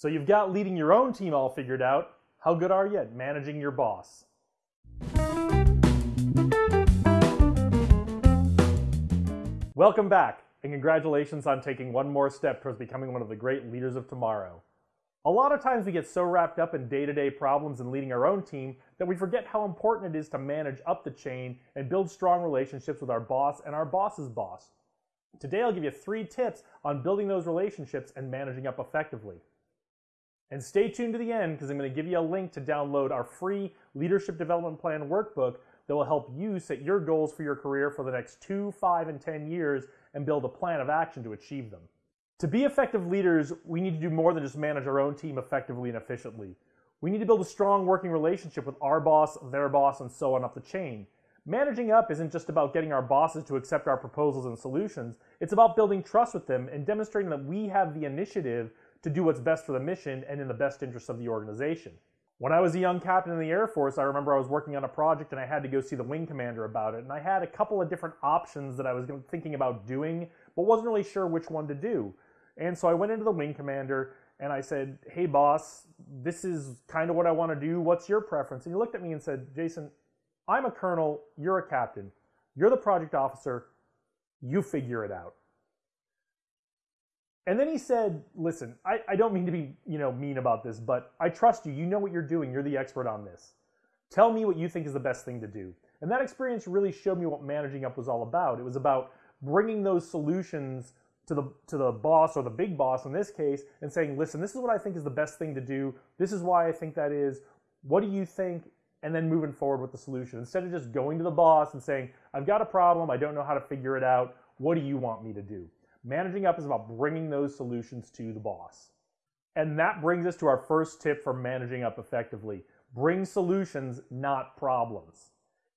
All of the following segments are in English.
So you've got leading your own team all figured out. How good are you at managing your boss? Welcome back, and congratulations on taking one more step towards becoming one of the great leaders of tomorrow. A lot of times we get so wrapped up in day-to-day problems and leading our own team that we forget how important it is to manage up the chain and build strong relationships with our boss and our boss's boss. Today I'll give you three tips on building those relationships and managing up effectively. And stay tuned to the end because I'm going to give you a link to download our free Leadership Development Plan workbook that will help you set your goals for your career for the next two, five, and 10 years and build a plan of action to achieve them. To be effective leaders, we need to do more than just manage our own team effectively and efficiently. We need to build a strong working relationship with our boss, their boss, and so on up the chain. Managing up isn't just about getting our bosses to accept our proposals and solutions, it's about building trust with them and demonstrating that we have the initiative to do what's best for the mission and in the best interest of the organization. When I was a young captain in the Air Force, I remember I was working on a project and I had to go see the wing commander about it. And I had a couple of different options that I was thinking about doing, but wasn't really sure which one to do. And so I went into the wing commander and I said, Hey, boss, this is kind of what I want to do. What's your preference? And he looked at me and said, Jason, I'm a colonel, you're a captain, you're the project officer, you figure it out. And then he said, listen, I, I don't mean to be you know mean about this, but I trust you. You know what you're doing. You're the expert on this. Tell me what you think is the best thing to do. And that experience really showed me what managing up was all about. It was about bringing those solutions to the to the boss or the big boss in this case and saying, "Listen, this is what I think is the best thing to do. This is why I think that is. What do you think?" And then moving forward with the solution instead of just going to the boss and saying, "I've got a problem. I don't know how to figure it out. What do you want me to do?" Managing up is about bringing those solutions to the boss. And that brings us to our first tip for managing up effectively. Bring solutions, not problems.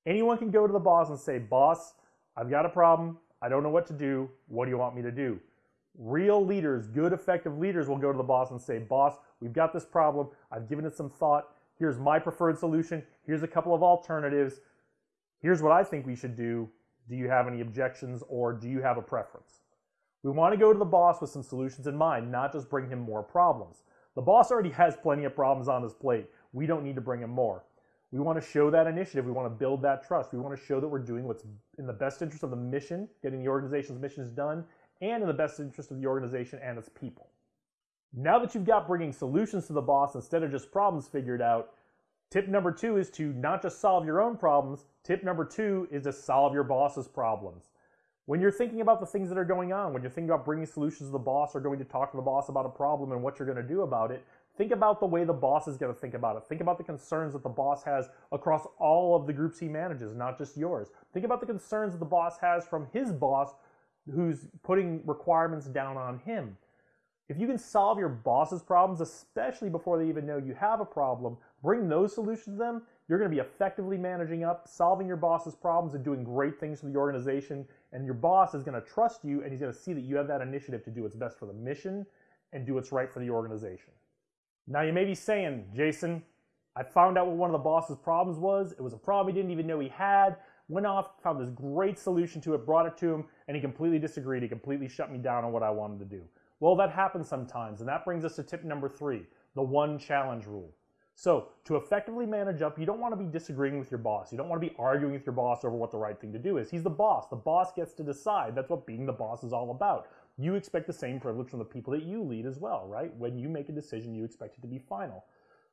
Anyone can go to the boss and say, boss, I've got a problem. I don't know what to do. What do you want me to do? Real leaders, good, effective leaders will go to the boss and say, boss, we've got this problem. I've given it some thought. Here's my preferred solution. Here's a couple of alternatives. Here's what I think we should do. Do you have any objections or do you have a preference? We want to go to the boss with some solutions in mind, not just bring him more problems. The boss already has plenty of problems on his plate. We don't need to bring him more. We want to show that initiative. We want to build that trust. We want to show that we're doing what's in the best interest of the mission, getting the organization's missions done, and in the best interest of the organization and its people. Now that you've got bringing solutions to the boss instead of just problems figured out, tip number two is to not just solve your own problems. Tip number two is to solve your boss's problems. When you're thinking about the things that are going on, when you're thinking about bringing solutions to the boss or going to talk to the boss about a problem and what you're going to do about it, think about the way the boss is going to think about it. Think about the concerns that the boss has across all of the groups he manages, not just yours. Think about the concerns that the boss has from his boss who's putting requirements down on him. If you can solve your boss's problems, especially before they even know you have a problem, bring those solutions to them, you're going to be effectively managing up, solving your boss's problems, and doing great things for the organization. And your boss is going to trust you, and he's going to see that you have that initiative to do what's best for the mission and do what's right for the organization. Now, you may be saying, Jason, I found out what one of the boss's problems was. It was a problem he didn't even know he had. Went off, found this great solution to it, brought it to him, and he completely disagreed. He completely shut me down on what I wanted to do. Well, that happens sometimes, and that brings us to tip number three the one challenge rule. So to effectively manage up, you don't want to be disagreeing with your boss. You don't want to be arguing with your boss over what the right thing to do is. He's the boss. The boss gets to decide. That's what being the boss is all about. You expect the same privilege from the people that you lead as well, right? When you make a decision, you expect it to be final.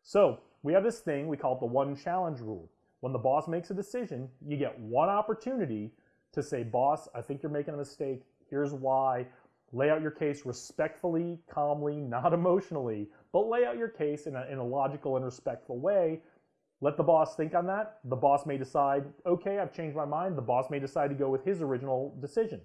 So we have this thing, we call it the one challenge rule. When the boss makes a decision, you get one opportunity to say, boss, I think you're making a mistake. Here's why. Lay out your case respectfully, calmly, not emotionally, but lay out your case in a, in a logical and respectful way. Let the boss think on that. The boss may decide, okay, I've changed my mind. The boss may decide to go with his original decision.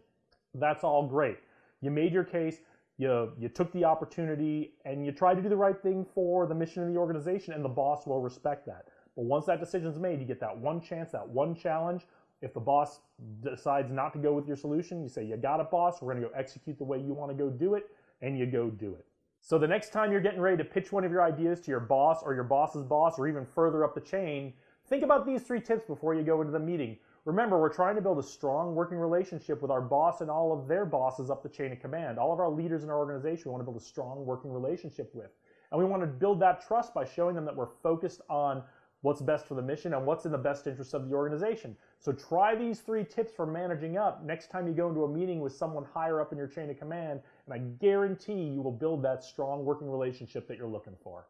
That's all great. You made your case, you, you took the opportunity, and you tried to do the right thing for the mission of the organization, and the boss will respect that. But once that decision is made, you get that one chance, that one challenge. If the boss decides not to go with your solution, you say, you got it, boss. We're going to go execute the way you want to go do it, and you go do it. So the next time you're getting ready to pitch one of your ideas to your boss or your boss's boss or even further up the chain, think about these three tips before you go into the meeting. Remember, we're trying to build a strong working relationship with our boss and all of their bosses up the chain of command. All of our leaders in our organization we want to build a strong working relationship with. And we want to build that trust by showing them that we're focused on what's best for the mission and what's in the best interest of the organization. So try these three tips for managing up next time you go into a meeting with someone higher up in your chain of command, and I guarantee you will build that strong working relationship that you're looking for.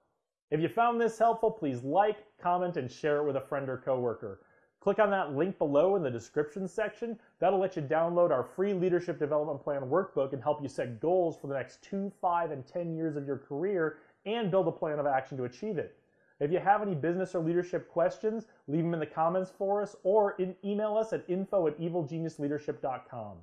If you found this helpful, please like, comment, and share it with a friend or coworker. Click on that link below in the description section. That'll let you download our free Leadership Development Plan workbook and help you set goals for the next two, five, and 10 years of your career and build a plan of action to achieve it. If you have any business or leadership questions, leave them in the comments for us or in, email us at info at evilgeniusleadership.com.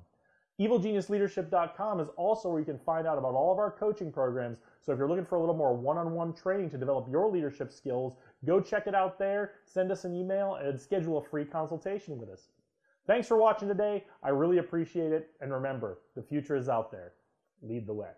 EvilGeniusLeadership.com is also where you can find out about all of our coaching programs. So if you're looking for a little more one-on-one training to develop your leadership skills, go check it out there, send us an email, and schedule a free consultation with us. Thanks for watching today. I really appreciate it. And remember, the future is out there. Lead the way.